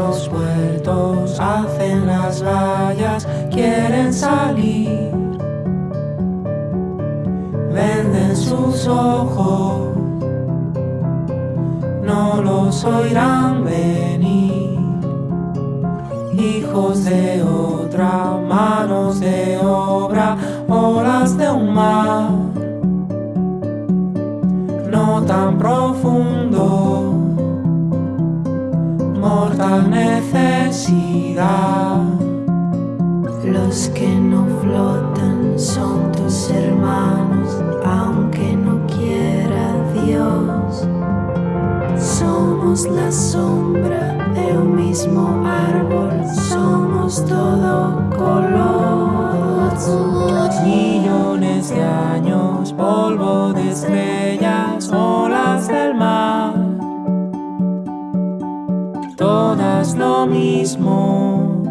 los puertos hacen las vallas, quieren salir. Venden sus ojos, no los oirán venir. Hijos de otra, manos de obra, olas de un mar no tan profundo necesidad. Los que no flotan son tus hermanos, aunque no quiera Dios. Somos la sombra de un mismo árbol, somos todo color. Millones de años, polvo de estrellas, todas lo mismo,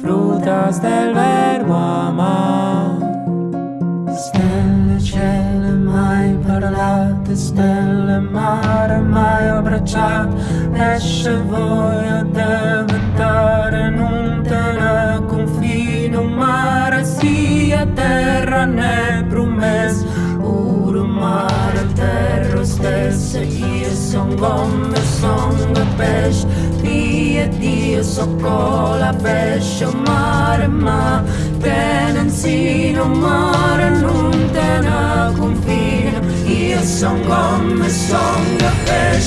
frutas del verbo amar. Stelle, cielo, mai parlate, stelle, mare, mai abbracciate, esce voglia diventare, non te ne confino, mare sia terra né promessa, puro mare, terra stessa, io son come veš Prijeti sokola veš Omarma tenen mare maren un tena confina Io son come son la pesce